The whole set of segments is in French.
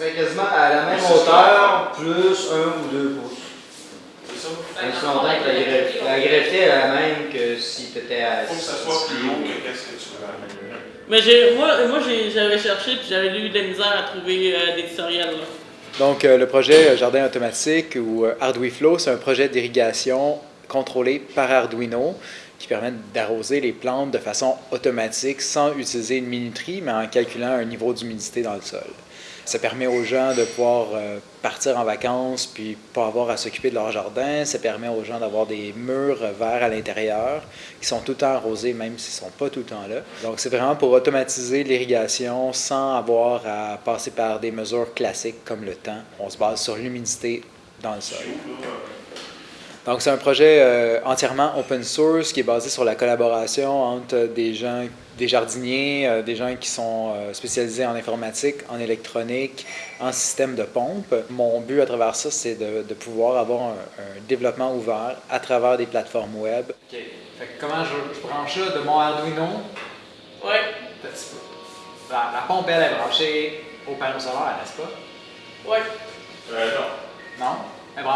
serait quasiment à la même hauteur, plus un ou deux pouces. C'est ça. Longtemps que la est la même que si tu étais à Faut que ça soit plus haut que qu'est-ce que tu veux améliorer. Mais j'ai, moi, moi j'avais cherché puis j'avais eu de la misère à trouver euh, des tutoriels. Là. Donc, euh, le projet euh, Jardin automatique ou euh, ArduiFlow, c'est un projet d'irrigation contrôlé par Arduino qui permet d'arroser les plantes de façon automatique sans utiliser une minuterie, mais en calculant un niveau d'humidité dans le sol. Ça permet aux gens de pouvoir euh, partir en vacances puis pas avoir à s'occuper de leur jardin. Ça permet aux gens d'avoir des murs verts à l'intérieur qui sont tout le temps arrosés, même s'ils ne sont pas tout le temps là. Donc, c'est vraiment pour automatiser l'irrigation sans avoir à passer par des mesures classiques comme le temps. On se base sur l'humidité dans le sol. Donc, c'est un projet euh, entièrement open source qui est basé sur la collaboration entre des gens, des jardiniers, euh, des gens qui sont euh, spécialisés en informatique, en électronique, en système de pompe. Mon but à travers ça, c'est de, de pouvoir avoir un, un développement ouvert à travers des plateformes web. OK. Fait que comment je, je branche ça de mon Arduino? Ouais. La, la pompe, elle est branchée au panneau solaire, n'est-ce pas? Ouais.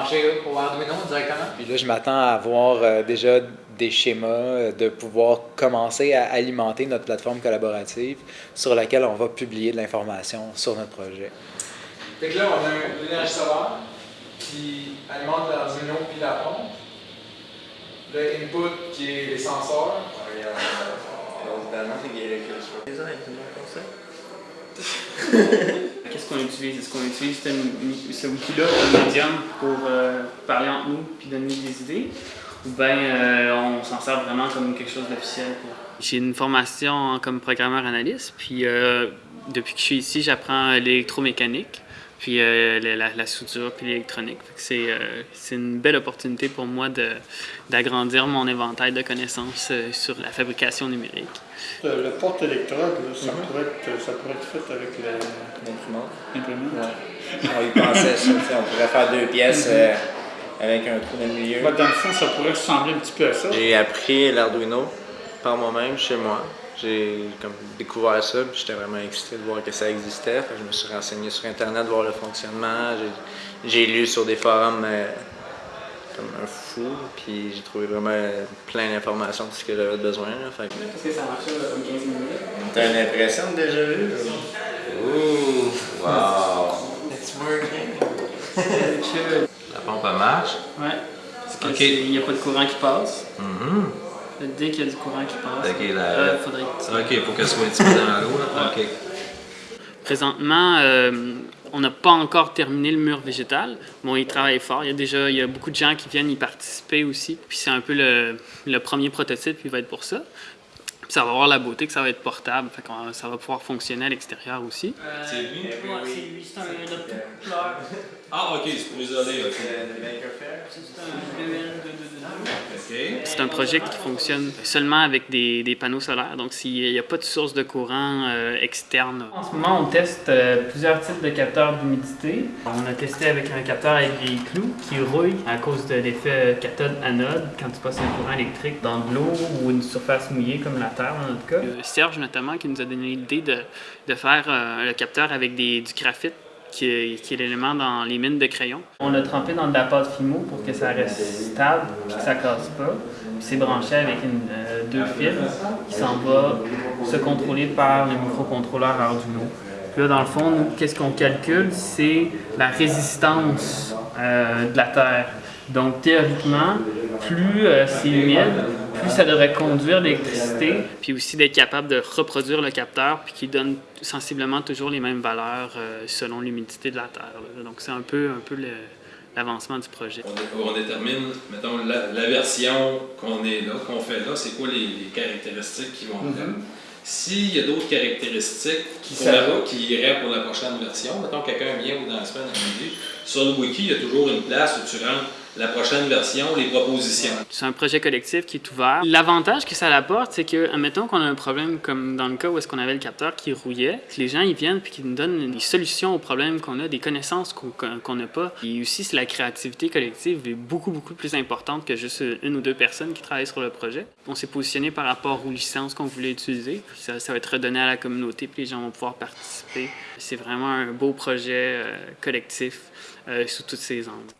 Branchée au Arduino directement? Puis là, je m'attends à avoir euh, déjà des schémas, euh, de pouvoir commencer à alimenter notre plateforme collaborative sur laquelle on va publier de l'information sur notre projet. Fait que là, on a l'énergie solaire qui alimente l'Arduino puis la pompe. Le input qui est les senseurs. Qu'est-ce qu'on utilise? Est-ce qu'on utilise ce, outil-là comme médium pour euh, parler entre nous puis donner des idées? Ou bien euh, on s'en sert vraiment comme quelque chose d'officiel? J'ai une formation comme programmeur analyste, puis euh, depuis que je suis ici, j'apprends l'électromécanique, puis euh, la, la- la soudure, puis l'électronique. C'est euh, c'est une belle opportunité pour moi de- d'agrandir mon éventail de connaissances euh, sur la fabrication numérique. Le, le porte-électrode, là, ça, pourrait être, ça pourrait être fait avec le- L'imprimante. l'imprimante. Ouais. On y pensait ça, on pourrait faire deux pièces euh, avec un trou dans le milieu. Dans le fond, ça pourrait ressembler un petit peu à ça. J'ai appris l'Arduino par moi-même chez moi. J'ai comme découvert ça, puis j'étais vraiment excité de voir que ça existait. Fait que je me suis renseigné sur Internet, voir le fonctionnement. J'ai- lu sur des forums euh, comme un fou, puis j'ai trouvé vraiment plein d'informations de ce que j'avais besoin. là. Fait que- ça marche comme 15 minutes? T'as une impression de déjà vu? Ouh, wow! It's working. La pompe marche? Ouais. Parce que il n'y a pas de courant qui passe. Mhm. Dès qu'il y a du courant qui passe, Ok, la- euh, faudrait que tu- Ok, faut qu'elle soit un petit peu dans l'eau. là. Ok. Présentement, euh, on n'a pas encore terminé le mur végétal. Bon, il travaille fort. Il y a déjà il y a beaucoup de gens qui viennent y participer aussi. Puis c'est un peu le, le premier prototype qui va être pour ça. Puis ça va avoir la beauté que ça va être portable. Fait qu'on- ça va pouvoir fonctionner à l'extérieur aussi. C'est lui? c'est lui, c'est un. Ah, ok, c'est pour isoler. C'est un projet qui fonctionne seulement avec des, des panneaux solaires, donc s'il n'y a pas de source de courant euh, externe. En ce moment, on teste euh, plusieurs types de capteurs d'humidité. On a testé avec un capteur avec des clous qui rouille à cause de l'effet cathode-anode quand tu passes un courant électrique dans de l'eau ou une surface mouillée comme la terre dans notre cas. Euh, Serge notamment qui nous a donné l'idée de, de faire euh, le capteur avec des, du graphite qui est, qui est l'élément dans les mines de crayon. On l'a trempé dans de la pâte Fimo pour que ça reste stable et que ça casse pas. Puis c'est branché avec une, euh, deux fils qui s'en va se contrôler par le microcontrôleur Arduino. Puis là, dans le fond, qu'est-ce qu'on calcule? C'est la résistance euh, de la Terre. Donc, théoriquement, plus euh, c'est humide, plus ça devrait conduire l'électricité, puis aussi d'être capable de reproduire le capteur, puis qui donne sensiblement toujours les mêmes valeurs euh, selon l'humidité de la Terre. là. Donc, c'est un peu, un peu l'avancement du projet. On, dé- on détermine, mettons, la, la version qu'on est là, qu'on fait là, c'est quoi les, les caractéristiques qui vont là. S'il y a d'autres caractéristiques qui, Ça va. qui iraient pour la prochaine version, mettons quelqu'un vient ou dans la semaine à midi, sur le wiki, il y a toujours une place où tu rentres la prochaine version, les propositions. C'est un projet collectif qui est ouvert. L'avantage que ça apporte, c'est que, admettons qu'on a un problème comme dans le cas où est-ce qu'on avait le capteur qui rouillait, les gens ils viennent puis qu'ils nous donnent des solutions aux problèmes qu'on a, des connaissances qu'on n'a pas. Et aussi, la créativité collective est beaucoup, beaucoup plus importante que juste une ou deux personnes qui travaillent sur le projet. On s'est positionné par rapport aux licences qu'on voulait utiliser. Ça, ça, va être redonné à la communauté puis les gens vont pouvoir participer. C'est vraiment un beau projet euh, collectif euh, sous toutes ses angles.